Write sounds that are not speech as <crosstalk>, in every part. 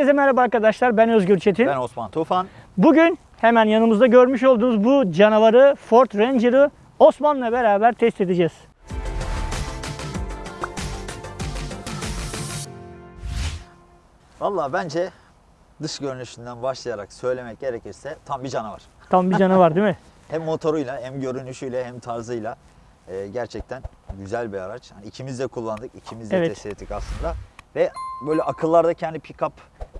Herkese merhaba arkadaşlar. Ben Özgür Çetin. Ben Osman Tufan. Bugün hemen yanımızda görmüş olduğunuz bu canavarı Ford Ranger'ı Osman'la beraber test edeceğiz. Valla bence dış görünüşünden başlayarak söylemek gerekirse tam bir canavar. Tam bir canavar değil mi? <laughs> Hem motoruyla hem görünüşüyle hem tarzıyla e, gerçekten güzel bir araç. Hani ikimiz de kullandık, ikimiz de Evet. test ettik aslında. Ve böyle akıllarda kendi pick-up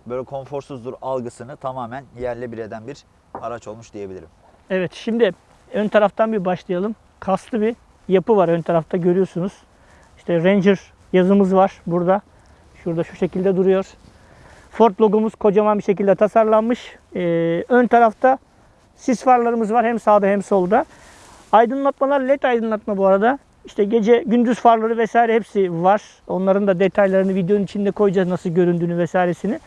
böyle konforsuzdur algısını tamamen yerle bir eden bir araç olmuş diyebilirim. Evet şimdi ön taraftan bir başlayalım. Kaslı bir yapı var ön tarafta görüyorsunuz. İşte Ranger yazımız var burada. Şurada şu şekilde duruyor. Ford logomuz kocaman bir şekilde tasarlanmış. Ee, ön tarafta sis farlarımız var hem sağda hem solda. Aydınlatmalar led aydınlatma bu arada. İşte gece gündüz farları vesaire hepsi var. Onların da detaylarını videonun içinde koyacağız nasıl göründüğünü vesairesini.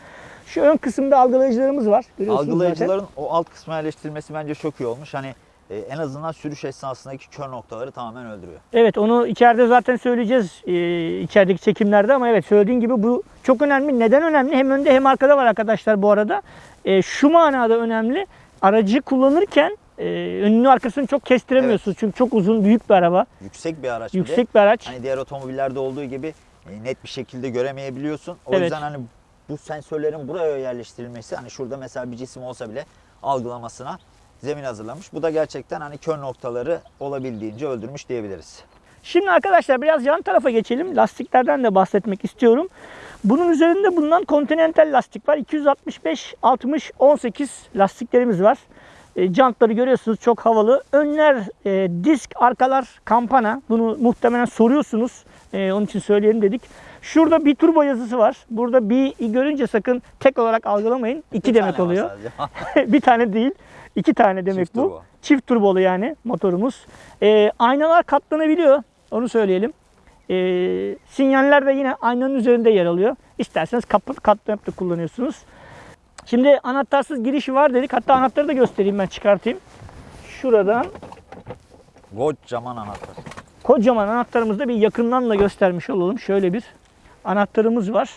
Şu ön kısımda algılayıcılarımız var. Görüyorsunuz zaten. Algılayıcıların o alt kısmına yerleştirilmesi bence çok iyi olmuş. Hani e, en azından sürüş esnasındaki kör noktaları tamamen öldürüyor. Evet onu içeride zaten söyleyeceğiz e, içerideki çekimlerde ama evet söylediğin gibi bu çok önemli. Neden önemli? Hem önde hem arkada var arkadaşlar bu arada. E, şu manada önemli. Aracı kullanırken e, önünü arkasını çok kestiremiyorsunuz. Çünkü çok uzun büyük bir araba. Yüksek bir araç. Yüksek bir araç. Hani diğer otomobillerde olduğu gibi e, net bir şekilde göremeyebiliyorsun. O Evet. yüzden hani bu sensörlerin buraya yerleştirilmesi hani şurada mesela bir cisim olsa bile algılamasına zemin hazırlamış. Bu da gerçekten hani kör noktaları olabildiğince öldürmüş diyebiliriz. Şimdi arkadaşlar biraz yan tarafa geçelim. Lastiklerden de bahsetmek istiyorum. Bunun üzerinde bulunan Continental lastik var. 265, 60, 18 lastiklerimiz var. E, jantları görüyorsunuz çok havalı. Önler e, disk, arkalar kampana. Bunu muhtemelen soruyorsunuz. E, onun için söyleyelim dedik. Şurada bir turbo yazısı var. Burada bir görünce sakın tek olarak algılamayın. İki Bir demek oluyor. <laughs> bir tane değil. iki tane demek Çift bu. turbo. Çift turbolu yani motorumuz. Ee, aynalar katlanabiliyor. Onu söyleyelim. Ee, sinyaller de yine aynanın üzerinde yer alıyor. İsterseniz kapı katlanıp da kullanıyorsunuz. Şimdi anahtarsız girişi var dedik. Hatta anahtarı da göstereyim ben çıkartayım. Şuradan Kocaman anahtar. kocaman anahtarımızı da bir yakından da göstermiş olalım. Şöyle bir anahtarımız var.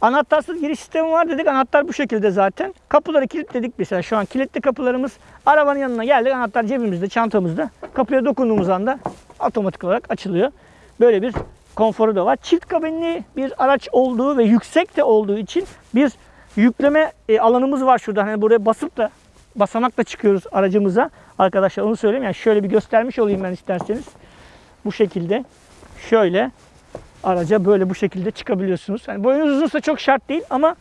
Anahtarsız giriş sistemi var dedik. Anahtar bu şekilde zaten. Kapıları kilitledik mesela. Şu an kilitli kapılarımız. Arabanın yanına geldik. Anahtar cebimizde, çantamızda. Kapıya dokunduğumuz anda otomatik olarak açılıyor. Böyle bir konforu da var. Çift kabinli bir araç olduğu ve yüksek de olduğu için bir yükleme e, alanımız var şurada. Hani buraya basıp da basamakla çıkıyoruz aracımıza. Arkadaşlar onu söyleyeyim. Yani şöyle bir göstermiş olayım ben isterseniz. Bu şekilde. Şöyle araca böyle bu şekilde çıkabiliyorsunuz. Yani boyunuz uzunsa çok şart değil ama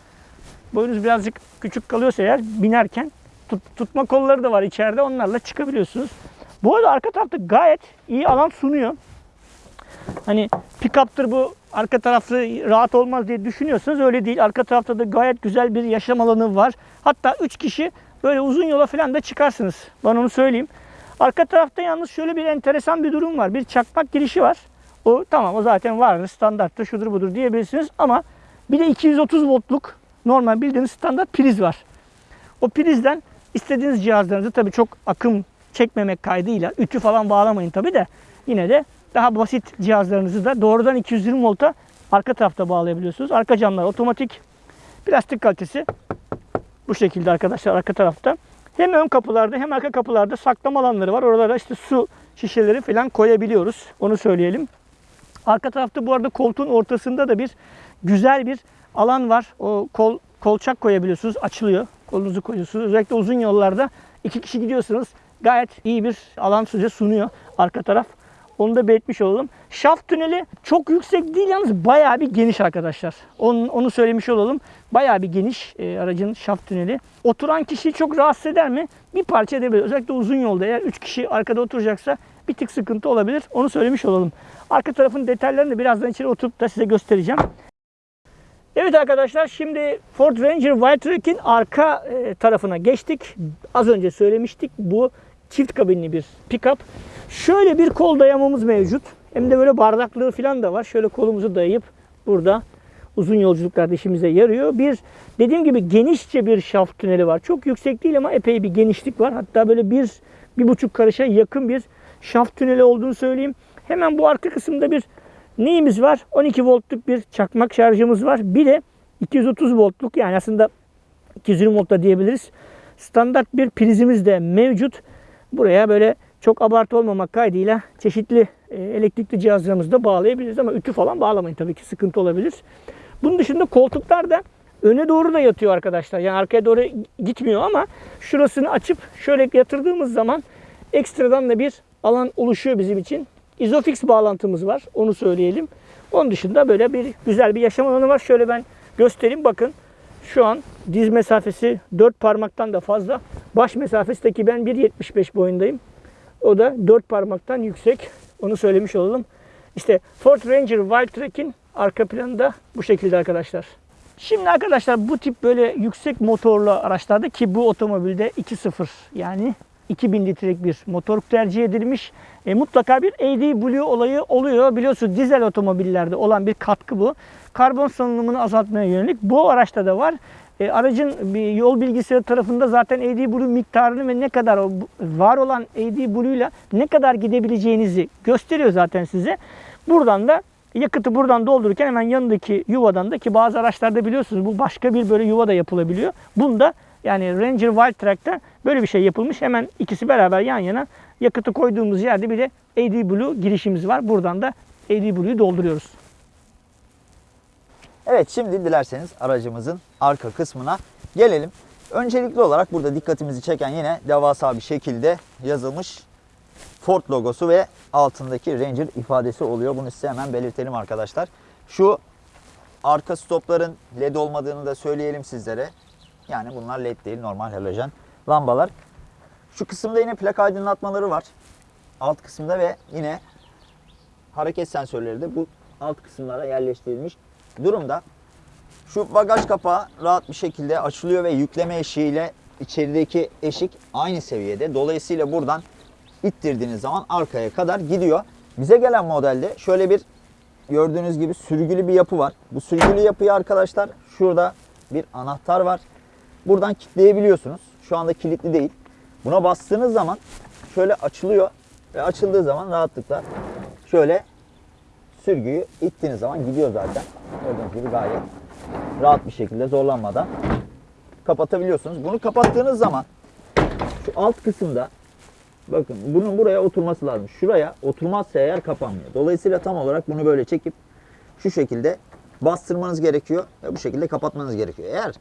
boyunuz birazcık küçük kalıyorsa eğer binerken tut- tutma kolları da var içeride. Onlarla çıkabiliyorsunuz. Bu arada arka tarafta gayet iyi alan sunuyor. Hani pick-up'tır bu arka tarafı rahat olmaz diye düşünüyorsanız öyle değil. Arka tarafta da gayet güzel bir yaşam alanı var. Hatta 3 kişi böyle uzun yola falan da çıkarsınız. Ben onu söyleyeyim. Arka tarafta yalnız şöyle bir enteresan bir durum var. Bir çakmak girişi var. O tamam o zaten vardır standarttır şudur budur diyebilirsiniz ama bir de 230 voltluk normal bildiğiniz standart priz var. O prizden istediğiniz cihazlarınızı tabii çok akım çekmemek kaydıyla ütü falan bağlamayın tabii de yine de daha basit cihazlarınızı da doğrudan 220 volta arka tarafta bağlayabiliyorsunuz. Arka camlar otomatik plastik kalitesi bu şekilde arkadaşlar arka tarafta. Hem ön kapılarda hem arka kapılarda saklama alanları var. Oralara işte su şişeleri falan koyabiliyoruz. Onu söyleyelim. Arka tarafta bu arada koltuğun ortasında da bir güzel bir alan var. O kol kolçak koyabiliyorsunuz. Açılıyor. Kolunuzu koyuyorsunuz. Özellikle uzun yollarda iki kişi gidiyorsanız gayet iyi bir alan size sunuyor arka taraf. Onu da belirtmiş olalım. Şaft tüneli çok yüksek değil yalnız bayağı bir geniş arkadaşlar. Onu, onu söylemiş olalım. Bayağı bir geniş e, aracın şaft tüneli. Oturan kişiyi çok rahatsız eder mi? Bir parça edebilir. Özellikle uzun yolda eğer 3 kişi arkada oturacaksa bir tık sıkıntı olabilir. Onu söylemiş olalım. Arka tarafın detaylarını da birazdan içeri oturup da size göstereceğim. Evet arkadaşlar şimdi Ford Ranger Wildtrak'in arka e, tarafına geçtik. Az önce söylemiştik bu çift kabinli bir pickup. Şöyle bir kol dayamamız mevcut. Hem de böyle bardaklığı falan da var. Şöyle kolumuzu dayayıp burada uzun yolculuklarda işimize yarıyor. Bir dediğim gibi genişçe bir şaft tüneli var. Çok yüksek değil ama epey bir genişlik var. Hatta böyle bir, bir buçuk karışa yakın bir şaft tüneli olduğunu söyleyeyim. Hemen bu arka kısımda bir Neyimiz var? 12 voltluk bir çakmak şarjımız var. Bir de 230 voltluk yani aslında 220 volt da diyebiliriz. Standart bir prizimiz de mevcut. Buraya böyle çok abartı olmamak kaydıyla çeşitli e, elektrikli cihazlarımızı da bağlayabiliriz ama ütü falan bağlamayın tabii ki sıkıntı olabilir. Bunun dışında koltuklar da öne doğru da yatıyor arkadaşlar. Yani arkaya doğru gitmiyor ama şurasını açıp şöyle yatırdığımız zaman ekstradan da bir alan oluşuyor bizim için. Isofix bağlantımız var. Onu söyleyelim. Onun dışında böyle bir güzel bir yaşam alanı var. Şöyle ben göstereyim bakın. Şu an diz mesafesi 4 parmaktan da fazla. Baş mesafesi de ki ben 1.75 boyundayım. O da 4 parmaktan yüksek. Onu söylemiş olalım. İşte Ford Ranger Wild Track'in arka planı da bu şekilde arkadaşlar. Şimdi arkadaşlar bu tip böyle yüksek motorlu araçlarda ki bu otomobilde 2.0 yani 2000 litrelik bir motor tercih edilmiş. E, mutlaka bir AdBlue olayı oluyor. Biliyorsun dizel otomobillerde olan bir katkı bu. Karbon salınımını azaltmaya yönelik. Bu araçta da var. E, aracın bir yol bilgisayarı tarafında zaten AdBlue miktarını ve ne kadar var olan AdBlue ile ne kadar gidebileceğinizi gösteriyor zaten size. Buradan da yakıtı buradan doldururken hemen yanındaki yuvadan da ki bazı araçlarda biliyorsunuz bu başka bir böyle yuva da yapılabiliyor. Bunda yani Ranger Wild Track'ta böyle bir şey yapılmış. Hemen ikisi beraber yan yana yakıtı koyduğumuz yerde bir de AdBlue girişimiz var. Buradan da AdBlue'yu dolduruyoruz. Evet şimdi dilerseniz aracımızın arka kısmına gelelim. Öncelikli olarak burada dikkatimizi çeken yine devasa bir şekilde yazılmış Ford logosu ve altındaki Ranger ifadesi oluyor. Bunu size hemen belirtelim arkadaşlar. Şu arka stopların led olmadığını da söyleyelim sizlere. Yani bunlar led değil normal halojen lambalar. Şu kısımda yine plak aydınlatmaları var. Alt kısımda ve yine hareket sensörleri de bu alt kısımlara yerleştirilmiş durumda. Şu bagaj kapağı rahat bir şekilde açılıyor ve yükleme eşiğiyle içerideki eşik aynı seviyede. Dolayısıyla buradan ittirdiğiniz zaman arkaya kadar gidiyor. Bize gelen modelde şöyle bir gördüğünüz gibi sürgülü bir yapı var. Bu sürgülü yapıyı arkadaşlar şurada bir anahtar var. Buradan kilitleyebiliyorsunuz. Şu anda kilitli değil. Buna bastığınız zaman şöyle açılıyor ve açıldığı zaman rahatlıkla şöyle sürgüyü ittiğiniz zaman gidiyor zaten. Gördüğünüz gibi gayet rahat bir şekilde zorlanmadan kapatabiliyorsunuz. Bunu kapattığınız zaman şu alt kısımda bakın bunun buraya oturması lazım. Şuraya oturmazsa eğer kapanmıyor. Dolayısıyla tam olarak bunu böyle çekip şu şekilde bastırmanız gerekiyor ve bu şekilde kapatmanız gerekiyor. Eğer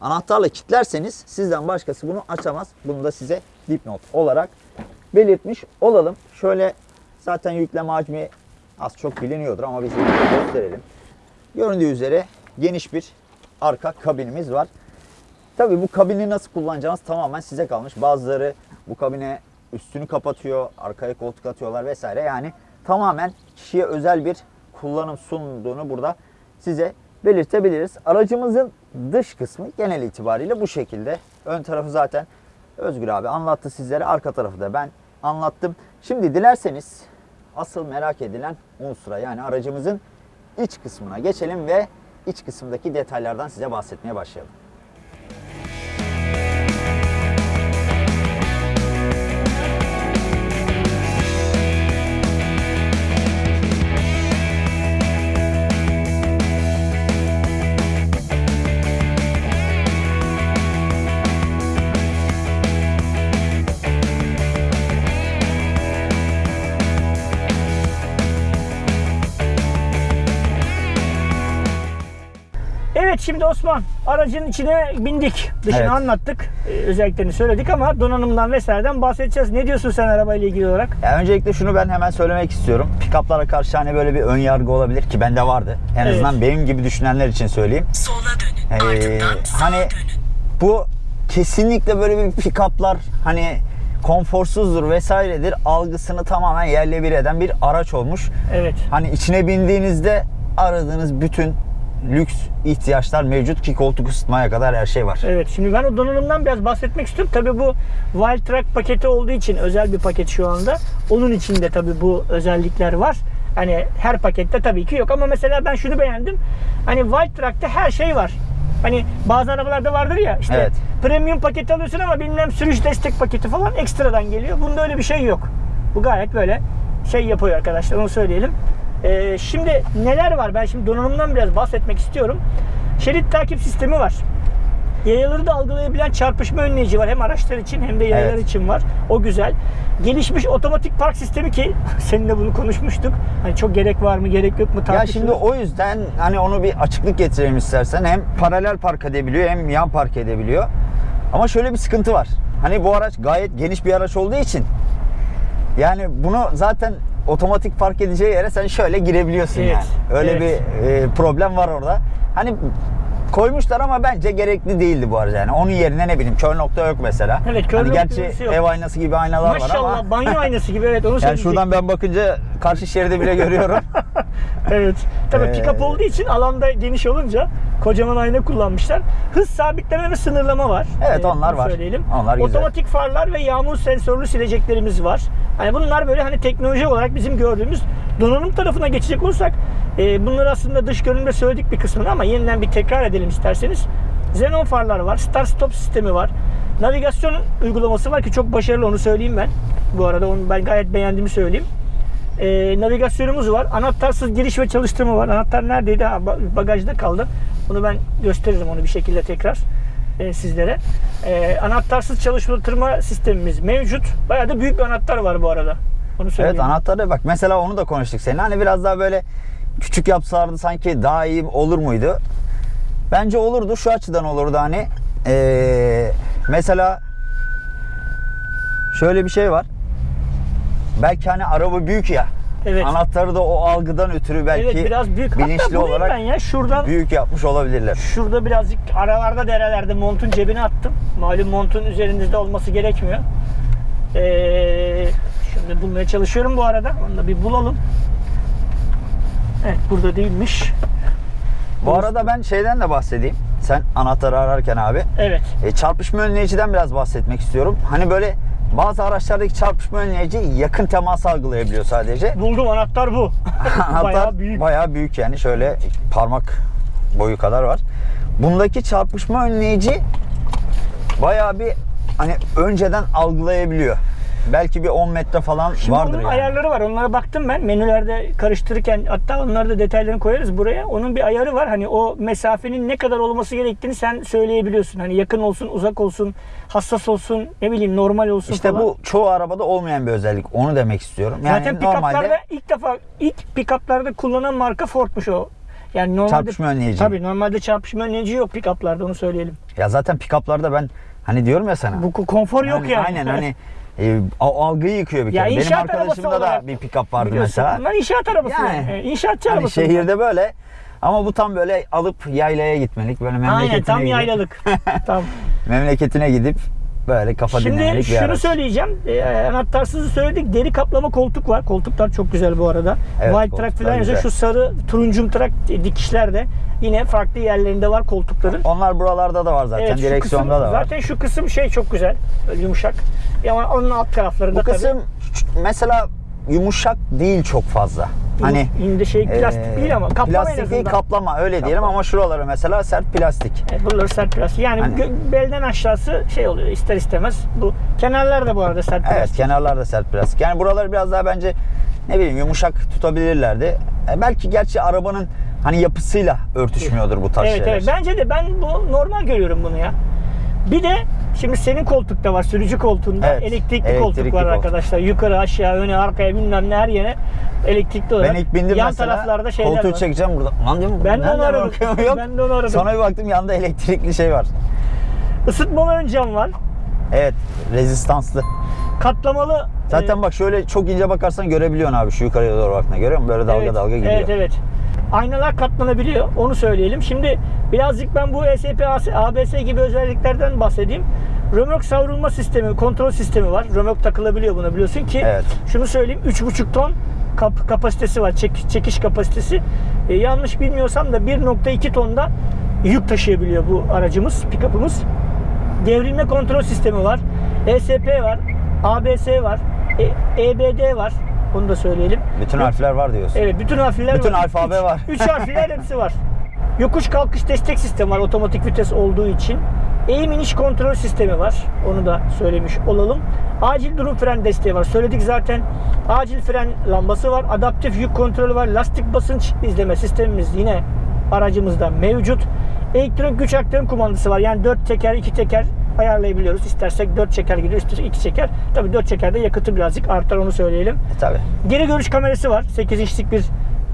anahtarla kilitlerseniz sizden başkası bunu açamaz. Bunu da size dipnot olarak belirtmiş olalım. Şöyle zaten yükleme hacmi az çok biliniyordur ama biz gösterelim. Göründüğü üzere geniş bir arka kabinimiz var. Tabii bu kabini nasıl kullanacağınız tamamen size kalmış. Bazıları bu kabine üstünü kapatıyor, arkaya koltuk atıyorlar vesaire. Yani tamamen kişiye özel bir kullanım sunduğunu burada size belirtebiliriz. Aracımızın dış kısmı genel itibariyle bu şekilde. Ön tarafı zaten Özgür abi anlattı sizlere. Arka tarafı da ben anlattım. Şimdi dilerseniz asıl merak edilen unsura yani aracımızın iç kısmına geçelim ve iç kısımdaki detaylardan size bahsetmeye başlayalım. Evet şimdi Osman aracın içine bindik. Dışını Evet. anlattık. Ee, özelliklerini söyledik ama donanımdan vesaireden bahsedeceğiz. Ne diyorsun sen arabayla ilgili olarak? Ya öncelikle şunu ben hemen söylemek istiyorum. Pick-up'lara karşı hani böyle bir ön yargı olabilir ki bende vardı. En Evet. azından benim gibi düşünenler için söyleyeyim. Sola dönün. Ee, Ardından sağa hani dönün. bu kesinlikle böyle bir pick-up'lar hani konforsuzdur vesairedir algısını tamamen yerle bir eden bir araç olmuş. Evet. Hani içine bindiğinizde aradığınız bütün lüks ihtiyaçlar mevcut ki koltuk ısıtmaya kadar her şey var. Evet şimdi ben o donanımdan biraz bahsetmek istiyorum. Tabii bu Wild Track paketi olduğu için özel bir paket şu anda. Onun içinde tabii bu özellikler var. Hani her pakette tabii ki yok ama mesela ben şunu beğendim. Hani Wild Track'ta her şey var. Hani bazı arabalarda vardır ya işte Evet. premium paket alıyorsun ama bilmem sürüş destek paketi falan ekstradan geliyor. Bunda öyle bir şey yok. Bu gayet böyle şey yapıyor arkadaşlar onu söyleyelim. Ee, şimdi neler var? Ben şimdi donanımdan biraz bahsetmek istiyorum. Şerit takip sistemi var. Yayaları da algılayabilen çarpışma önleyici var. Hem araçlar için hem de yayalar Evet. için var. O güzel. Gelişmiş otomatik park sistemi ki <laughs> seninle bunu konuşmuştuk. Hani çok gerek var mı, gerek yok mu Ya tartışılır. şimdi o yüzden hani onu bir açıklık getirelim istersen. Hem paralel park edebiliyor hem yan park edebiliyor. Ama şöyle bir sıkıntı var. Hani bu araç gayet geniş bir araç olduğu için yani bunu zaten otomatik park edeceği yere sen şöyle girebiliyorsun Evet, yani. Öyle evet. bir e, problem var orada. Hani koymuşlar ama bence gerekli değildi bu aracı yani. Onun yerine ne bileyim kör nokta yok mesela. Evet, kör hani nokta gerçi yok. ev aynası gibi aynalar var Maşallah ama banyo <laughs> aynası gibi evet onu yani söyleyecektim. şuradan ben bakınca karşı şeridi bile görüyorum. <laughs> Evet. Tabii Ee, pick-up olduğu için alanda geniş olunca kocaman ayna kullanmışlar. Hız sabitleme ve sınırlama var. Evet, Ee, onlar var. Söyleyelim. Onlar güzel. Otomatik farlar ve yağmur sensörlü sileceklerimiz var. Hani bunlar böyle hani teknoloji olarak bizim gördüğümüz donanım tarafına geçecek olursak e, bunları aslında dış görünümde söyledik bir kısmını ama yeniden bir tekrar edelim isterseniz. Xenon farlar var. Start stop sistemi var. Navigasyon uygulaması var ki çok başarılı onu söyleyeyim ben. Bu arada onu ben gayet beğendiğimi söyleyeyim. Ee, navigasyonumuz var. Anahtarsız giriş ve çalıştırma var. Anahtar neredeydi? Ha, ba- bagajda kaldı. Bunu ben gösteririm onu bir şekilde tekrar e, sizlere. Ee, anahtarsız çalıştırma sistemimiz mevcut. Bayağı da büyük bir anahtar var bu arada. Onu söyleyeyim. Evet anahtarı bak mesela onu da konuştuk seninle. Hani biraz daha böyle küçük yapsalardı sanki daha iyi olur muydu? Bence olurdu. Şu açıdan olurdu hani. Ee, mesela şöyle bir şey var. Belki hani araba büyük ya. Evet. Anahtarı da o algıdan ötürü belki evet biraz büyük. Hatta bilinçli bulayım olarak ben ya şuradan büyük yapmış olabilirler. Şurada birazcık aralarda derelerde montun cebine attım. Malum montun üzerinizde olması gerekmiyor. Ee, şimdi bulmaya çalışıyorum bu arada. Onu da bir bulalım. Evet burada değilmiş. Bu arada ben şeyden de bahsedeyim. Sen anahtarı ararken abi. Evet. E, çarpışma önleyiciden biraz bahsetmek istiyorum. Hani böyle bazı araçlardaki çarpışma önleyici yakın temas algılayabiliyor sadece. Buldum anahtar bu. <laughs> Anahtar Bayağı büyük. bayağı büyük yani şöyle parmak boyu kadar var. Bundaki çarpışma önleyici bayağı bir hani önceden algılayabiliyor. Belki bir 10 metre falan Şimdi vardır onun yani. ayarları var. Onlara baktım ben. Menülerde karıştırırken hatta onları da detaylarını koyarız buraya. Onun bir ayarı var. Hani o mesafenin ne kadar olması gerektiğini sen söyleyebiliyorsun. Hani yakın olsun, uzak olsun, hassas olsun, ne bileyim normal olsun İşte falan. bu çoğu arabada olmayan bir özellik. Onu demek istiyorum. Yani Zaten normalde pick-up'larda ilk defa ilk pick-up'larda kullanılan marka Ford'muş o. Yani normalde Çarpışma önleyici. Tabii normalde çarpışma önleyici yok pick-up'larda onu söyleyelim. ya zaten pick-up'larda ben hani diyorum ya sana. Bu konfor yok yani. Aynen hani <laughs> e, algıyı yıkıyor bir Ya kere. Benim inşaat arkadaşımda da bir pick-up vardı Biliyorsun, mesela. Bunlar inşaat arabası. Yani, Yani, inşaatçı Hani arabası. şehirde böyle ama bu tam böyle alıp yaylaya gitmelik böyle memleketine Aynen tam gidip, yaylalık. tam. memleketine gidip <laughs> böyle kafa Şimdi dinlemelik bir şunu araç. söyleyeceğim. Ee, anahtarsızı söyledik. Deri kaplama koltuk var. Koltuklar çok güzel bu arada. Evet, koltuklar track falan yazıyor. Şu sarı turuncum trak dikişler de yine farklı yerlerinde var koltukların. Onlar buralarda da var zaten. Evet, Direksiyonda kısım- da var. Zaten şu kısım şey çok güzel. Yumuşak. Ama onun alt taraflarında Bu kısım mesela yumuşak değil çok fazla. Hani indi şey plastik e, değil ama kaplama plastik değil kaplama öyle diyelim Kaplama. ama şuraları mesela sert plastik. Evet, buraları sert plastik. Yani Hani- belden aşağısı şey oluyor ister istemez. Bu kenarlar da bu arada sert Evet plastik. kenarlar da sert plastik. Yani buraları biraz daha bence ne bileyim yumuşak tutabilirlerdi. E, belki gerçi arabanın hani yapısıyla örtüşmüyordur bu tarz Evet şeyler. evet bence de ben bu normal görüyorum bunu ya. Bir de şimdi senin koltukta var sürücü koltuğunda Evet, elektrikli, koltuk elektrikli var koltuk. arkadaşlar. Yukarı aşağı öne arkaya bilmem ne her yere elektrikli olarak. Ben ilk bindim Yan mesela taraflarda şeyler koltuğu var. çekeceğim burada. Lan diyorum Ben de onu aradım. Ben de onu aradım. Sonra bir baktım yanında elektrikli şey var. Isıtmalı ön cam var. Evet rezistanslı. Katlamalı. Zaten e, bak şöyle çok ince bakarsan görebiliyorsun abi şu yukarıya doğru baktığında görüyor musun? Böyle dalga evet, dalga gidiyor. Evet evet. Aynalar katlanabiliyor. Onu söyleyelim. Şimdi birazcık ben bu ESP, ABS gibi özelliklerden bahsedeyim. Römork savrulma sistemi, kontrol sistemi var. Römork takılabiliyor buna biliyorsun ki. Evet. Şunu söyleyeyim 3,5 ton kap- kapasitesi var. Çek- çekiş kapasitesi. E, yanlış bilmiyorsam da 1.2 tonda yük taşıyabiliyor bu aracımız, pick-up'ımız. Devrilme kontrol sistemi var. ESP var. ABS var. E- EBD var. Onu da söyleyelim. Bütün harfler var diyorsun. Evet bütün harfler Bütün var. alfabe Üç- var. Üç harfler hepsi var. <laughs> Yokuş kalkış destek sistemi var otomatik vites olduğu için. Eğim iniş kontrol sistemi var. Onu da söylemiş olalım. Acil durum fren desteği var. Söyledik zaten. Acil fren lambası var. Adaptif yük kontrolü var. Lastik basınç izleme sistemimiz yine aracımızda mevcut. Elektrik güç aktarım kumandası var. Yani 4 teker, 2 teker ayarlayabiliyoruz. İstersek 4 çeker gidiyor, istersek 2 çeker. Tabii 4 çekerde yakıtı birazcık artar onu söyleyelim. E, tabii. Geri görüş kamerası var. 8 inçlik bir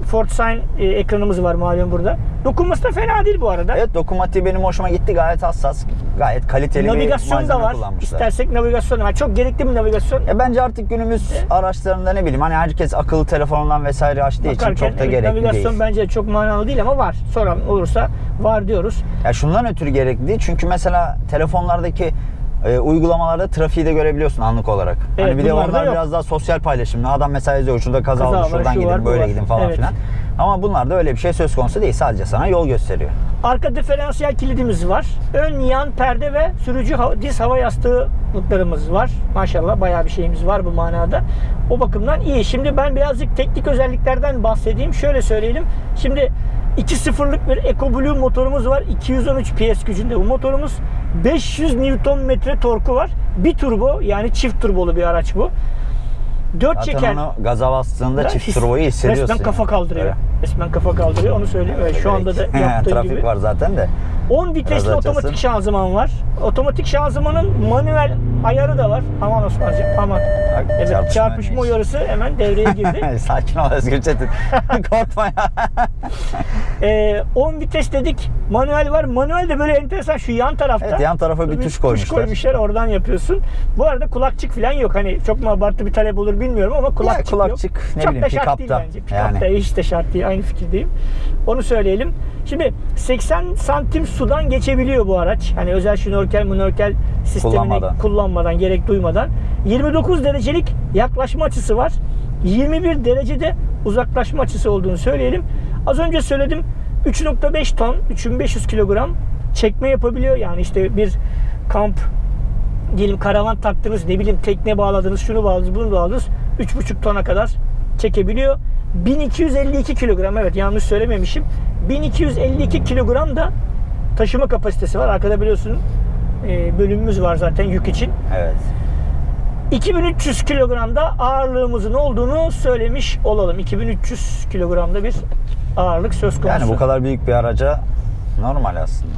Ford Sign e, ekranımız var malum burada. Dokunması da fena değil bu arada. Evet dokunmatiği benim hoşuma gitti. Gayet hassas, gayet kaliteli navigasyon bir da malzeme var. kullanmışlar. İstersek navigasyon da var. Çok gerekli bir navigasyon. Ya bence artık günümüz araçlarında ne bileyim hani herkes akıllı telefonundan vesaire açtığı için Bakarken çok da evet, gerekli navigasyon değil. bence çok manalı değil ama var. Soran olursa var diyoruz. Ya şundan ötürü gerekli değil. Çünkü mesela telefonlardaki e, uygulamalarda trafiği de görebiliyorsun anlık olarak. Evet, hani bir de onlar biraz daha sosyal paylaşımlı. Adam mesela yazıyor şurada kaza, Kaza oldu, şuradan şu gidin, var, böyle var. gidin falan Evet. filan. Ama bunlarda öyle bir şey söz konusu değil. Sadece sana yol gösteriyor. Arka diferansiyel kilidimiz var. Ön yan perde ve sürücü diz hava yastığımız var. Maşallah bayağı bir şeyimiz var bu manada. O bakımdan iyi. Şimdi ben birazcık teknik özelliklerden bahsedeyim. Şöyle söyleyelim. Şimdi 2.0'lık bir EcoBlue motorumuz var. 213 PS gücünde bu motorumuz. 500 Nm torku var. Bir turbo yani çift turbolu bir araç bu. 4 Zaten çeker. onu gaza bastığında çift turboyu hissediyorsun. Resmen kafa kaldırıyor. Evet. Resmen kafa kaldırıyor. Onu söyleyeyim. Evet, şu anda da yaptığın <laughs> Trafik gibi. var zaten de. 10 vitesli Biraz otomatik şanzıman var. Otomatik şanzımanın manuel ayarı da var. Aman Osman'cığım aman. Bak, Evet, çarpışma uyarısı hemen devreye girdi. <laughs> Sakin ol Özgür Çetin. <laughs> Korkma ya. ee, 10 vites dedik. Manuel var. Manuel de böyle enteresan şu yan tarafta. Evet yan tarafa bir tuş koymuşlar. koymuşlar. Oradan yapıyorsun. Bu arada kulakçık falan yok. Hani çok mu abartı bir talep olur bilmiyorum ama kulakçık, kulakçık, yok. ne çok bileyim, da şart değil bence. Pick-up'ta yani. hiç de şart değil. Aynı fikirdeyim. Onu söyleyelim. Şimdi 80 santim sudan geçebiliyor bu araç. Hani özel şnorkel, münörkel sistemini Kullanmadan. kullanmadan, gerek duymadan. 29 derecelik yaklaşma açısı var. 21 derecede uzaklaşma açısı olduğunu söyleyelim. Az önce söyledim 3.5 ton, 3500 kilogram çekme yapabiliyor. Yani işte bir kamp diyelim karavan taktınız ne bileyim tekne bağladınız şunu bağladınız bunu bağladınız 3.5 tona kadar çekebiliyor. 1252 kilogram evet yanlış söylememişim. 1252 kilogram da taşıma kapasitesi var. Arkada biliyorsun e, bölümümüz var zaten yük için. Evet. 2300 kilogramda ağırlığımızın olduğunu söylemiş olalım. 2300 kilogramda bir ağırlık söz konusu. Yani bu kadar büyük bir araca normal aslında.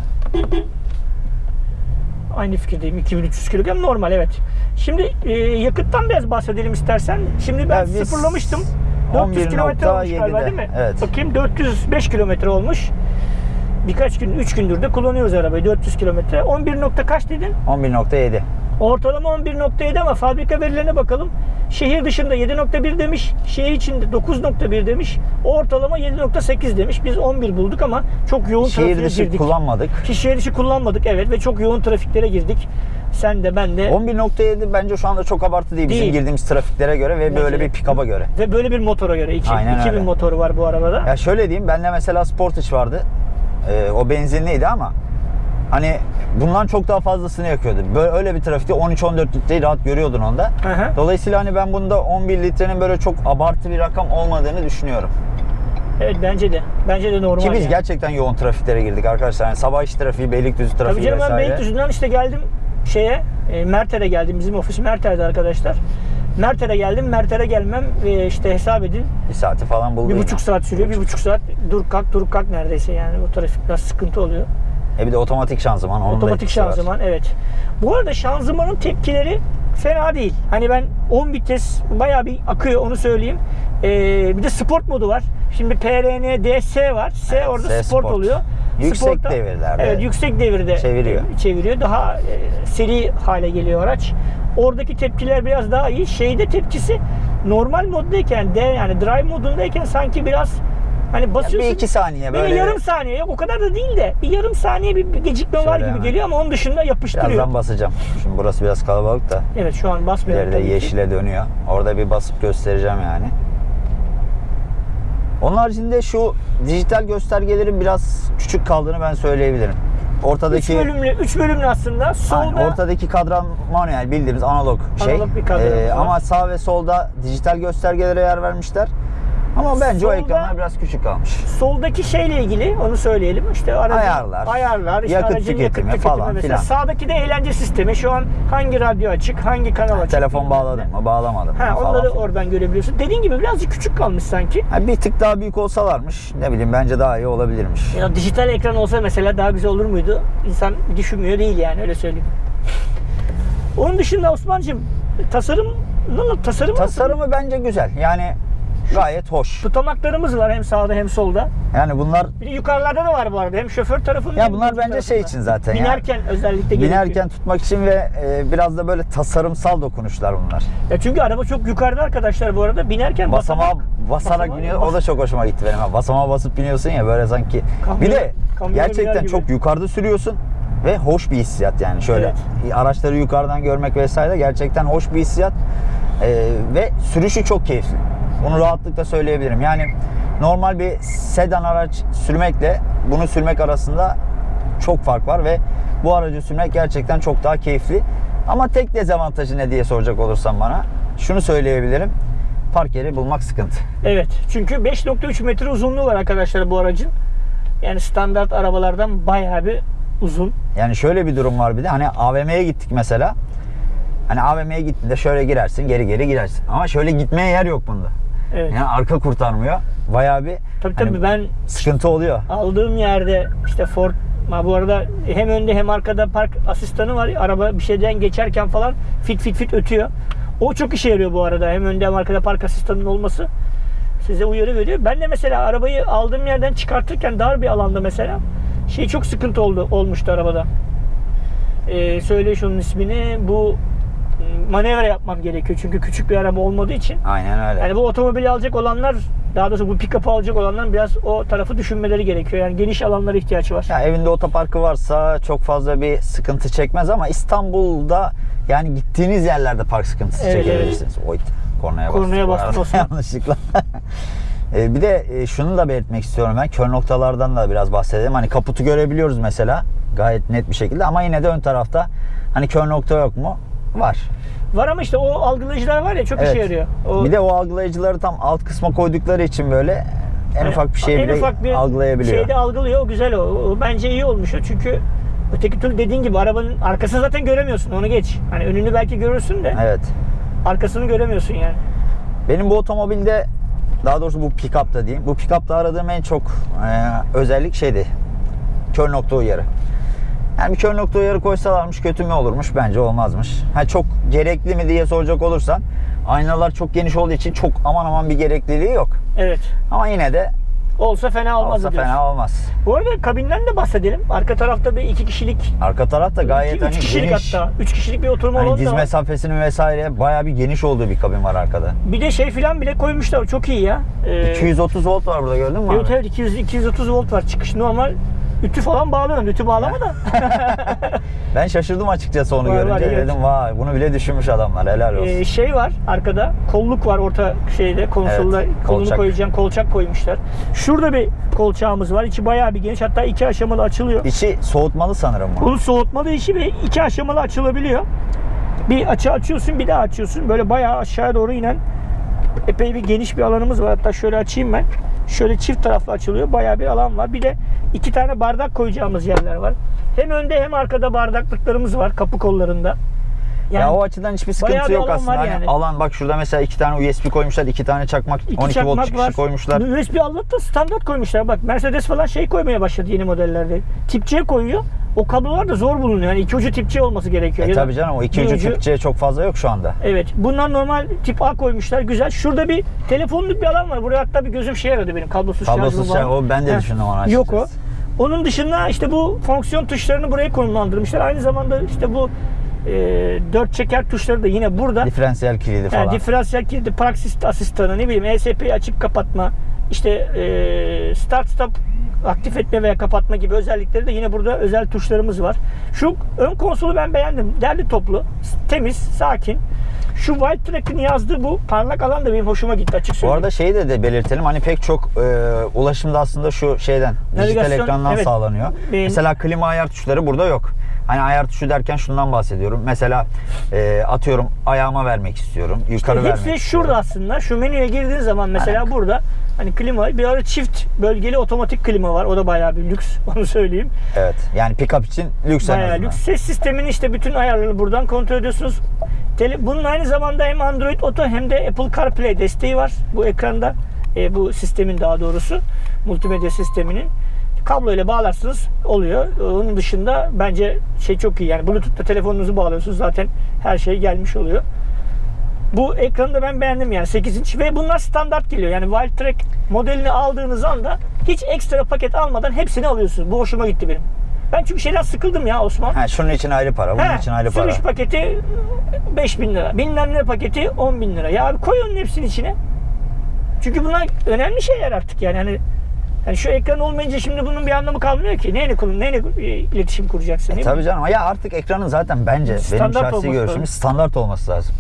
Aynı fikirdeyim. 2300 kilogram normal evet. Şimdi e, yakıttan biraz bahsedelim istersen. Şimdi ben Ya biz sıfırlamıştım. 400 kilometre olmuş 11.7'de, galiba değil mi? evet. Bakayım 405 kilometre olmuş. Birkaç gün, 3 gündür de kullanıyoruz arabayı 400 kilometre. 11 nokta kaç dedin? 11.7. Ortalama 11.7 ama fabrika verilerine bakalım. Şehir dışında 7.1 demiş, şehir içinde 9.1 demiş, ortalama 7.8 demiş. Biz 11 bulduk ama çok yoğun Şehir trafiğe dışı girdik. kullanmadık. Ki Şehir dışı kullanmadık evet ve çok yoğun trafiklere girdik. Sen de ben de 11.7 bence şu anda çok abartı değil, bizim Değil. girdiğimiz trafiklere göre ve böyle bir pick-up'a göre. ve böyle bir motora göre iki- Aynen 2000 öyle. motoru var bu arabada. Ya şöyle diyeyim, bende mesela Sportage vardı. Ee, o benzinliydi ama hani bundan çok daha fazlasını yakıyordu. Böyle öyle bir trafikte 13-14 litreyi rahat görüyordun onda. Hı hı. Dolayısıyla hani ben bunda 11 litrenin böyle çok abartı bir rakam olmadığını düşünüyorum. Evet bence de. Bence de normal. Ki biz yani. gerçekten yoğun trafiklere girdik arkadaşlar. Yani sabah iş trafiği, Beylikdüzü Tabii trafiği canım ben vesaire. Beylikdüzü'nden işte geldim şeye e, Merter'e geldim. Bizim ofis Merter'de arkadaşlar. Merter'e geldim. Merter'e gelmem e, işte hesap edin. Bir saati falan buldu Bir buçuk saat sürüyor. Bir buçuk saat dur kalk dur kalk neredeyse yani. O trafik biraz sıkıntı oluyor. E bir de otomatik şanzıman. Onun Otomatik etkisi var. şanzıman evet. Bu arada şanzımanın tepkileri fena değil. Hani ben 10 vites bayağı bir akıyor onu söyleyeyim. Ee, bir de sport modu var. Şimdi PRN DS var. S Evet, orada S sport, Sport. oluyor. Yüksek devirlerde Evet yüksek devirde çeviriyor. çeviriyor. Daha e, seri hale geliyor araç. Oradaki tepkiler biraz daha iyi. Şeyde tepkisi normal moddayken D yani drive modundayken sanki biraz hani basıyorsun. Bir iki saniye Böyle, böyle. yarım saniye yok o kadar da değil de bir yarım saniye bir, bir gecikme var Şöyle gibi hemen. geliyor ama onun dışında yapıştırıyor. Birazdan basacağım. Şimdi burası biraz kalabalık da. Evet şu an basmıyor. İleride tabii ki. yeşile dönüyor. Orada bir basıp göstereceğim yani. Onun haricinde şu dijital göstergelerin biraz küçük kaldığını ben söyleyebilirim. Ortadaki bölümlü, üç bölümlü aslında. Solda Aynen, ortadaki kadran manuel bildiğimiz analog şey. Analog bir kadranımız var. ama sağ ve solda dijital göstergelere yer vermişler. Ama bence o Solda- ekranlar biraz küçük kalmış. Soldaki şeyle ilgili onu söyleyelim. İşte aracın Ayarlar, ayarlar, işte yakıt aracın tüketimi yakıt falan mesela. filan. Sağdaki de eğlence sistemi. Şu an hangi radyo açık, hangi kanal açık. Telefon bağladım mı bağlamadım mı Ha, falan. onları oradan görebiliyorsun. Dediğin gibi birazcık küçük kalmış sanki. Ha, bir tık daha büyük olsalarmış ne bileyim bence daha iyi olabilirmiş. Ya dijital ekran olsa mesela daha güzel olur muydu? İnsan düşünmüyor değil yani öyle söyleyeyim. Onun dışında Osman'cığım tasarım tasarım Tasarımı bence güzel. Yani gayet hoş. tutamaklarımız var hem sağda hem solda. Yani bunlar Bir de yukarılarda da var bu arada. Hem şoför tarafında Ya bunlar bence şey için zaten ya. Binerken özellikle gerekiyor. binerken tutmak için ve e, biraz da böyle tasarımsal dokunuşlar bunlar. Ya çünkü araba çok yukarıda arkadaşlar bu arada. Binerken Basamağa basamak basarak basamağa- biniyor. O da çok hoşuma gitti benim. Basamağa basıp biniyorsun ya böyle sanki. Kamyon- bir de gerçekten çok yukarıda sürüyorsun ve hoş bir hissiyat yani şöyle araçları yukarıdan görmek vesaire gerçekten hoş bir hissiyat Ee, ve sürüşü çok keyifli. Bunu rahatlıkla söyleyebilirim. Yani normal bir sedan araç sürmekle bunu sürmek arasında çok fark var ve bu aracı sürmek gerçekten çok daha keyifli. Ama tek dezavantajı ne diye soracak olursan bana şunu söyleyebilirim. Park yeri bulmak sıkıntı. Evet. Çünkü 5.3 metre uzunluğu var arkadaşlar bu aracın. Yani standart arabalardan bayağı bir uzun. Yani şöyle bir durum var bir de hani AVM'ye gittik mesela. Hani AVM'ye gittiğinde şöyle girersin geri geri girersin. Ama şöyle gitmeye yer yok bunda. Evet. Yani arka kurtarmıyor. Bayağı bir Tabii tabii hani ben sıkıntı oluyor. aldığım yerde işte Ford ma bu arada hem önde hem arkada park asistanı var. Araba bir şeyden geçerken falan fit fit fit ötüyor. O çok işe yarıyor bu arada. Hem önde hem arkada park asistanının olması size uyarı veriyor. Ben de mesela arabayı aldığım yerden çıkartırken dar bir alanda mesela şey çok sıkıntı oldu olmuştu arabada. Ee, söyle şunun ismini. Bu manevra yapmam gerekiyor. Çünkü küçük bir araba olmadığı için. Aynen öyle. Yani bu otomobili alacak olanlar daha doğrusu bu pick-up'ı alacak olanlar biraz o tarafı düşünmeleri gerekiyor. Yani geniş alanlara ihtiyaç var. Ya evinde otoparkı varsa çok fazla bir sıkıntı çekmez ama İstanbul'da yani gittiğiniz yerlerde park sıkıntısı Evet, çekebilirsiniz. Oy, kornaya bastım. Kornaya arada. Osman. <laughs> Yanlışlıkla. <laughs> E, bir de e, şunu da belirtmek istiyorum ben. Kör noktalardan da biraz bahsedelim. Hani kaputu görebiliyoruz mesela gayet net bir şekilde ama yine de ön tarafta hani kör nokta yok mu? Var. Var ama işte o algılayıcılar var ya çok işe yarıyor. O, Bir de o algılayıcıları tam alt kısma koydukları için böyle en ufak bir şey bile ufak bir algılayabiliyor. Şeyde algılıyor. O güzel o. o. Bence iyi olmuş o. Çünkü öteki türlü dediğin gibi arabanın arkasını zaten göremiyorsun. Onu geç. Hani önünü belki görürsün de Evet. arkasını göremiyorsun yani. Benim bu otomobilde daha doğrusu bu pick-up'ta diyeyim. Bu pick-up'ta aradığım en çok e, özellik şeydi. Kör nokta uyarı. Yani bir kör nokta uyarı koysalarmış kötü mü olurmuş? Bence olmazmış. Ha çok gerekli mi diye soracak olursan aynalar çok geniş olduğu için çok aman aman bir gerekliliği yok. Evet. Ama yine de Olsa fena olmaz olsa diyorsun. fena olmaz. Bu arada kabinden de bahsedelim. Arka tarafta bir iki kişilik, Arka taraf da gayet iki, üç hani kişilik geniş. hatta. Üç kişilik bir oturma Hani alanı diz da var. mesafesinin vesaire bayağı bir geniş olduğu bir kabin var arkada. Bir de şey filan bile koymuşlar. Çok iyi ya. Ee, 230 volt var burada gördün mü Evet abi? evet 200, 230 volt var çıkış normal. Ütü falan bağlıyorum. Ütü bağlama da. <laughs> Ben şaşırdım açıkçası onu Var, var, görünce. evet. Dedim vay bunu bile düşünmüş adamlar helal olsun. Ee, şey var arkada. Kolluk var orta şeyde konsolda. Evet, kolunu kolçak. koyacağın kolçak koymuşlar. Şurada bir kolçağımız var. İçi bayağı bir geniş. Hatta iki aşamalı açılıyor. İçi soğutmalı sanırım bu. Bunun soğutmalı işi ve iki aşamalı açılabiliyor. Bir açı açıyorsun bir daha açıyorsun. Böyle bayağı aşağıya doğru inen epey bir geniş bir alanımız var. Hatta şöyle açayım ben. Şöyle çift taraflı açılıyor. Bayağı bir alan var. Bir de iki tane bardak koyacağımız yerler var. Hem önde hem arkada bardaklıklarımız var kapı kollarında. Yani ya o açıdan hiçbir sıkıntı yok aslında. Hani yani. alan bak şurada mesela iki tane USB koymuşlar, iki tane çakmak, iki 12 çakmak volt çıkışı var. koymuşlar. USB outlet da standart koymuşlar. Bak Mercedes falan şey koymaya başladı yeni modellerde. Tip C koyuyor. O kablolar da zor bulunuyor. Yani iki ucu tip C olması gerekiyor. E tabii canım o iki ucu ucu- Türkçe çok fazla yok şu anda. Evet. Bunlar normal tip A koymuşlar. Güzel. Şurada bir telefonluk bir alan var. Buraya hatta bir gözüm şey aradı benim. Kablosuz, Kablosuz şey, falan. o ben de Heh. düşündüm onu Yok o. Onun dışında işte bu fonksiyon tuşlarını buraya konumlandırmışlar. Aynı zamanda işte bu e, dört çeker tuşları da yine burada. Diferansiyel kilidi falan. Yani diferansiyel kilidi, park assist asistanı, ne bileyim ESP'yi açıp kapatma, işte e, start stop aktif etme veya kapatma gibi özellikleri de yine burada özel tuşlarımız var. Şu ön konsolu ben beğendim. Derli toplu, temiz, sakin. Şu White Track'in yazdığı bu parlak alan da benim hoşuma gitti açık Bu söyleyeyim. arada şeyi de, de belirtelim hani pek çok e, ulaşımda aslında şu şeyden dijital Navigasyon, ekrandan evet. sağlanıyor. Benim- Mesela klima ayar tuşları burada yok. Hani ayar tuşu derken şundan bahsediyorum. Mesela e, atıyorum ayağıma vermek istiyorum. Yukarı vermek Hepsi istiyorum. şurada aslında. Şu menüye girdiğin zaman mesela Aynen. burada Hani klima, bir ara çift bölgeli otomatik klima var. O da bayağı bir lüks. <laughs> Onu söyleyeyim. Evet. Yani pick-up için lüks en Bayağı azından. lüks. Ses sisteminin işte bütün ayarlarını buradan kontrol ediyorsunuz. Bunun aynı zamanda hem Android Auto hem de Apple CarPlay desteği var bu ekranda. E, bu sistemin daha doğrusu multimedya sisteminin. Kablo ile bağlarsınız oluyor. Onun dışında bence şey çok iyi. Yani Bluetooth'ta telefonunuzu bağlıyorsunuz zaten her şey gelmiş oluyor. Bu ekranı da ben beğendim yani 8 inç ve bunlar standart geliyor. Yani Wildtrak modelini aldığınız anda hiç ekstra paket almadan hepsini alıyorsunuz. Bu hoşuma gitti benim. Ben çünkü şeyden sıkıldım ya Osman. Ha, şunun için ayrı para, bunun He, için ayrı para. sürüş paketi 5000 lira. Bilmem ne paketi 10 bin lira. Ya abi koy onun hepsini içine. Çünkü bunlar önemli şeyler artık yani. Hani yani şu ekran olmayınca şimdi bunun bir anlamı kalmıyor ki. Neyle, kur- neyle e, iletişim kuracaksın? E, tabii mi? canım. Ya artık ekranın zaten bence benim Standart şahsi olması görüşüm lazım. standart olması lazım.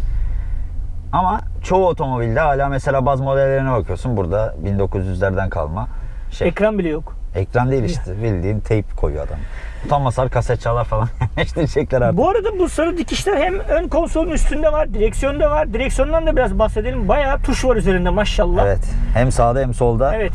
Ama çoğu otomobilde hala mesela bazı modellerine bakıyorsun. Burada 1900'lerden kalma şey. Ekran bile yok. Ekran değil işte bildiğin teyp koyuyor adam. Utanmasalar kaset çalar falan <laughs> yerleştirecekler artık. Bu arada bu sarı dikişler hem ön konsolun üstünde var, direksiyonda var. Direksiyondan da biraz bahsedelim. Bayağı tuş var üzerinde maşallah. Evet. Hem sağda hem solda Evet.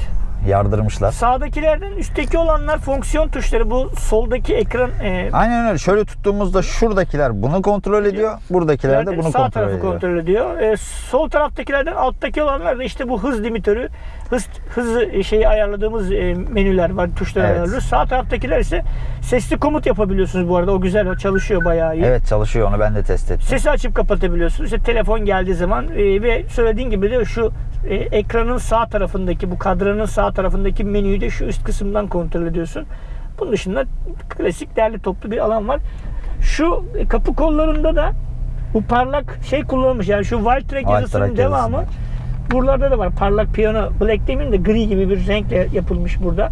Yardırmışlar. Sağdakilerden üstteki olanlar fonksiyon tuşları. Bu soldaki ekran e, Aynen öyle. Şöyle tuttuğumuzda şuradakiler bunu kontrol ediyor. Buradakiler de bunu sağ kontrol tarafı ediyor. kontrol ediyor. E, sol taraftakilerden alttaki olanlar da işte bu hız limitörü, hız hızı şeyi ayarladığımız e, menüler var, tuşları Evet. ayarlıyoruz. Sağ taraftakiler ise sesli komut yapabiliyorsunuz bu arada. O güzel, o çalışıyor bayağı iyi. Evet çalışıyor onu ben de test ettim. Sesi açıp kapatabiliyorsunuz. İşte telefon geldiği zaman e, ve söylediğin gibi de şu e, ekranın sağ tarafındaki bu kadranın sağ tarafındaki menüyü de şu üst kısımdan kontrol ediyorsun. Bunun dışında klasik derli toplu bir alan var. Şu e, kapı kollarında da bu parlak şey kullanılmış. Yani şu Wildtrak Wildtrak yazısının yazısı devamı var. buralarda da var. Parlak piyano black demeyeyim de gri gibi bir renkle yapılmış burada.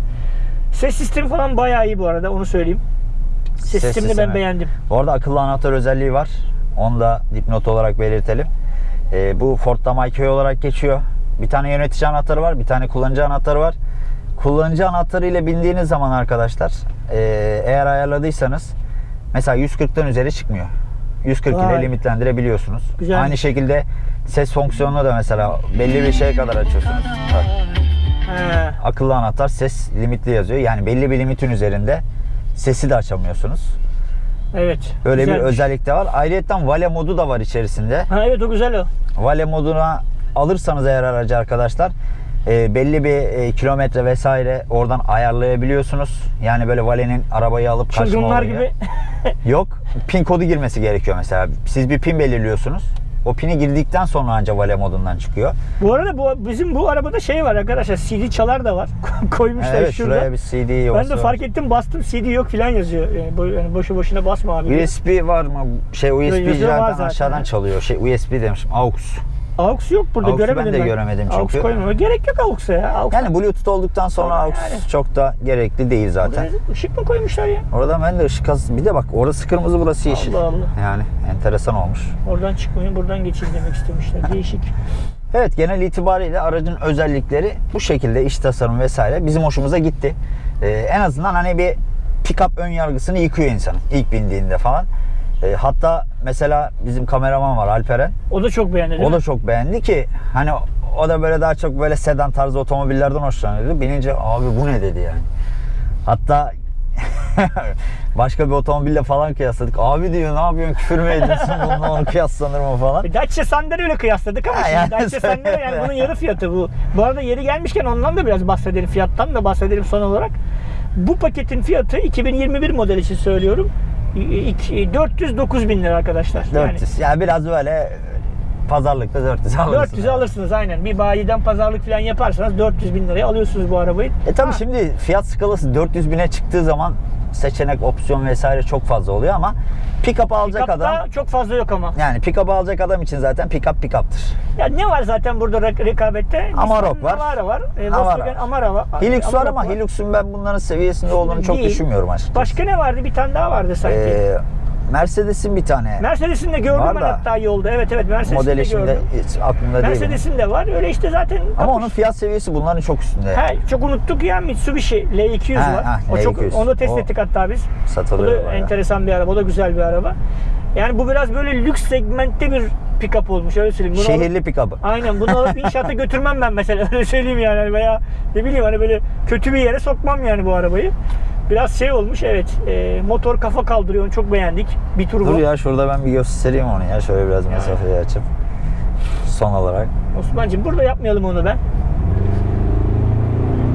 Ses sistemi falan bayağı iyi bu arada onu söyleyeyim. Ses, Ses sistemini ben sistemi. beğendim. Bu arada akıllı anahtar özelliği var. Onu da dipnot olarak belirtelim. Ee, bu Ford'da MyKey olarak geçiyor. Bir tane yönetici anahtarı var, bir tane kullanıcı anahtarı var. Kullanıcı anahtarı ile bindiğiniz zaman arkadaşlar e, eğer ayarladıysanız mesela 140'tan üzeri çıkmıyor. 140 ile limitlendirebiliyorsunuz. Güzelmiş. Aynı şekilde ses fonksiyonunu da mesela belli bir şeye kadar açıyorsunuz. Bak, akıllı anahtar ses limitli yazıyor. Yani belli bir limitin üzerinde sesi de açamıyorsunuz. Evet. Öyle bir güzelmiş. özellik de var. Ayrıca Vale modu da var içerisinde. Ha evet o güzel o. Vale moduna alırsanız eğer aracı arkadaşlar e, belli bir e, kilometre vesaire oradan ayarlayabiliyorsunuz. Yani böyle Vale'nin arabayı alıp kaçma Çılgınlar gibi. <laughs> Yok. Pin kodu girmesi gerekiyor mesela. Siz bir pin belirliyorsunuz. O pini girdikten sonra ancak Vale modundan çıkıyor. bu arada bu bizim bu arabada şey var arkadaşlar. CD çalar da var. <laughs> Koymuşlar evet şurada. şuraya bir CD Ben yuvası de fark ettim bastım CD yok filan yazıyor. Yani, bo- yani boşu boşuna basma abi. USB var mı? Şey USB zaten zaten. aşağıdan çalıyor. Şey USB demişim. AUX. AUX yok burada AUX'u ben göremedim de göremedim AUX çünkü. koymama. Gerek yok AUX'a ya. AUX Yani Bluetooth olduktan sonra Ama AUX yani. çok da gerekli değil zaten. Işık mı koymuşlar ya? Orada ben de ışık az. Bir de bak orası kırmızı burası yeşil. Allah Allah. Yani enteresan olmuş. Oradan çıkmayın buradan geçin demek istemişler. <laughs> Değişik. Evet genel itibariyle aracın özellikleri bu şekilde iç tasarım vesaire bizim hoşumuza gitti. Ee, en azından hani bir pick-up ön yargısını yıkıyor insanın ilk bindiğinde falan. Ee, hatta mesela bizim kameraman var Alperen. O da çok beğendi O mi? da çok beğendi ki hani o da böyle daha çok böyle sedan tarzı otomobillerden hoşlanıyordu. Binince abi bu ne dedi yani. Hatta <laughs> başka bir otomobille falan kıyasladık. Abi diyor ne yapıyorsun küfür mü ediyorsun <laughs> bununla onu kıyaslanır mı falan. E, Dacia Sandero ile kıyasladık ama Ha, şimdi yani Dacia Sandero yani bunun <laughs> yarı fiyatı bu. Bu arada yeri gelmişken ondan da biraz bahsedelim. Fiyattan da bahsedelim son olarak. Bu paketin fiyatı 2021 model için söylüyorum. 409 bin lira arkadaşlar. 400. Yani, biraz böyle pazarlıkta 400 Yani alırsın. 400 alırsınız aynen. Bir bayiden pazarlık falan yaparsanız 400 bin liraya alıyorsunuz bu arabayı. E tabi şimdi fiyat skalası 400 bine çıktığı zaman seçenek, opsiyon vesaire çok fazla oluyor ama pick-up alacak pick-up'ta adam çok fazla yok ama. yani pick-up alacak adam için zaten pick-up pick-up'tır. Ya ne var zaten burada rekabette? Amarok var. Navara var. E, Volkswagen Amara var. Hilux var ama Hilux'un ben bunların seviyesinde olduğunu çok Değil. düşünmüyorum açıkçası. Başka ne vardı? Bir tane daha vardı sanki. Ee, Mercedes'in bir tane Mercedes'in de gördüm var ben da, hatta yolda. Evet evet Mercedes'in modeli de şimdi gördüm. hiç aklımda değil. Mercedes'in de var. Öyle işte zaten Ama kapış- onun fiyat seviyesi bunların çok üstünde. He, çok unuttuk ya Mitsubishi L200 Ha, var. ha, o çok L200. onu da test O ettik hatta biz. O Satılıyor da bayağı. enteresan bir araba. O da güzel bir araba. Yani bu biraz böyle lüks segmentte bir pick-up olmuş öyle söyleyeyim. Bunu Şehirli pikabı. Aynen bunu alıp inşaata <laughs> götürmem ben mesela öyle söyleyeyim yani Hani veya ne bileyim hani böyle kötü bir yere sokmam yani bu arabayı. Biraz şey olmuş evet e, motor kafa kaldırıyor onu çok beğendik. Bir turbo. Dur ya şurada ben bir göstereyim onu ya. Şöyle biraz mesafeyi açıp. Son olarak Osman'cığım burada yapmayalım onu ben.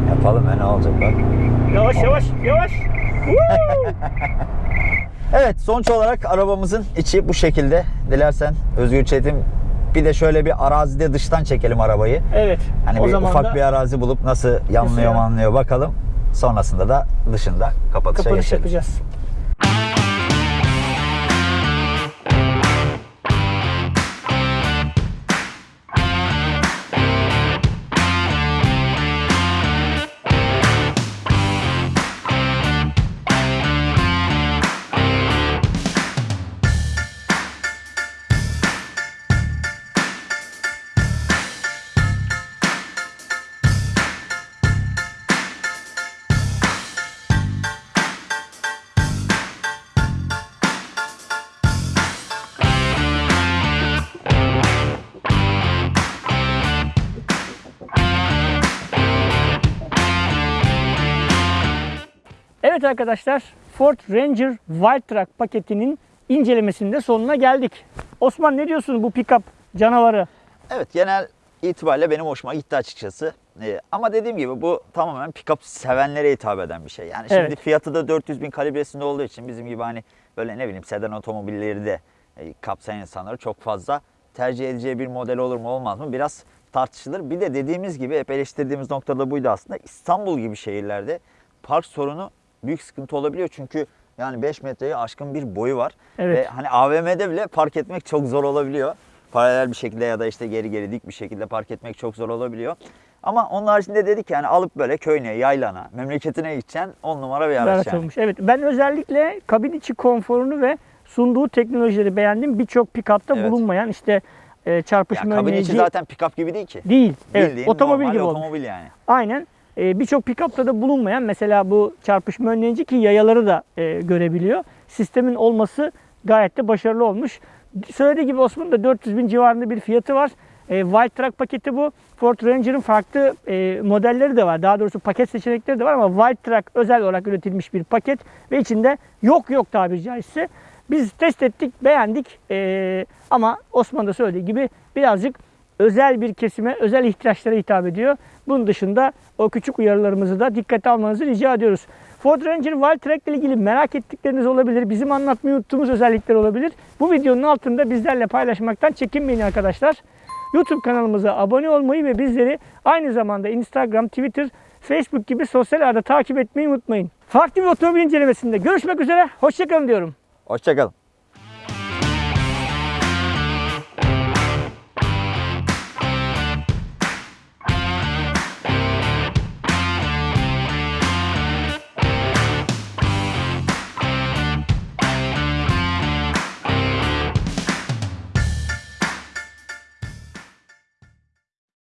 yapalım ya ne olacak bak. Yavaş yavaş yavaş. <laughs> Evet sonuç olarak arabamızın içi bu şekilde. Dilersen Özgür Çetin bir de şöyle bir arazide dıştan çekelim arabayı. evet. Hani o bir zaman ufak da bir arazi bulup nasıl yanlıyor ya? manlıyor bakalım. Sonrasında da dışında kapatışa kapanış geçelim. yapacağız. Arkadaşlar Ford Ranger Wild Track paketinin incelemesinde sonuna geldik. Osman ne diyorsun bu pick-up canavarı? Evet genel itibariyle benim hoşuma gitti açıkçası. Ee, ama dediğim gibi bu tamamen pick-up sevenlere hitap eden bir şey. Yani şimdi Evet. fiyatı da 400 bin kalibresinde olduğu için bizim gibi hani böyle ne bileyim sedan otomobilleri de e, kapsayan insanları çok fazla tercih edeceği bir model olur mu olmaz mı biraz tartışılır. Bir de dediğimiz gibi hep eleştirdiğimiz noktada buydu aslında. İstanbul gibi şehirlerde park sorunu büyük sıkıntı olabiliyor. Çünkü yani 5 metreye aşkın bir boyu var. Evet. Ve hani AVM'de bile park etmek çok zor olabiliyor. Paralel bir şekilde ya da işte geri geri dik bir şekilde park etmek çok zor olabiliyor. Ama onun haricinde dedik yani alıp böyle köyüne, yaylana, memleketine gideceksin 10 numara bir araç yani. olmuş. Evet ben özellikle kabin içi konforunu ve sunduğu teknolojileri beğendim. Birçok pick-up'ta Evet. bulunmayan işte e, Ya çarpışma kabin içi önleyici zaten pick-up gibi değil ki. değil. Evet, otomobil gibi olmuş. otomobil yani. Aynen. E, Birçok pick-up'ta da bulunmayan mesela bu çarpışma önleyici ki yayaları da e, görebiliyor. Sistemin olması gayet de başarılı olmuş. Söylediği gibi Osman'ın da 400 bin civarında bir fiyatı var. E, Wild Track paketi bu. Ford Ranger'ın farklı e, modelleri de var. Daha doğrusu paket seçenekleri de var ama Wild Track özel olarak üretilmiş bir paket ve içinde yok yok tabiri caizse. Biz test ettik, beğendik E, ama Osman da söylediği gibi birazcık özel bir kesime, özel ihtiyaçlara hitap ediyor. Bunun dışında o küçük uyarılarımızı da dikkate almanızı rica ediyoruz. Ford Ranger Wild Track ile ilgili merak ettikleriniz olabilir. Bizim anlatmayı unuttuğumuz özellikler olabilir. Bu videonun altında bizlerle paylaşmaktan çekinmeyin arkadaşlar. YouTube kanalımıza abone olmayı ve bizleri aynı zamanda Instagram, Twitter, Facebook gibi sosyal ağda takip etmeyi unutmayın. Farklı bir otomobil incelemesinde görüşmek üzere. Hoşçakalın diyorum. Hoşçakalın.